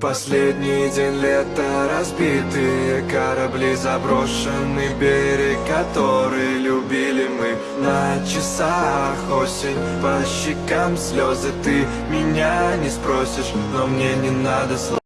Последний день лета Разбитые корабли Заброшенный берег, который любили мы. На часах осень, по щекам слезы Ты меня не спросишь, но мне не надо слов.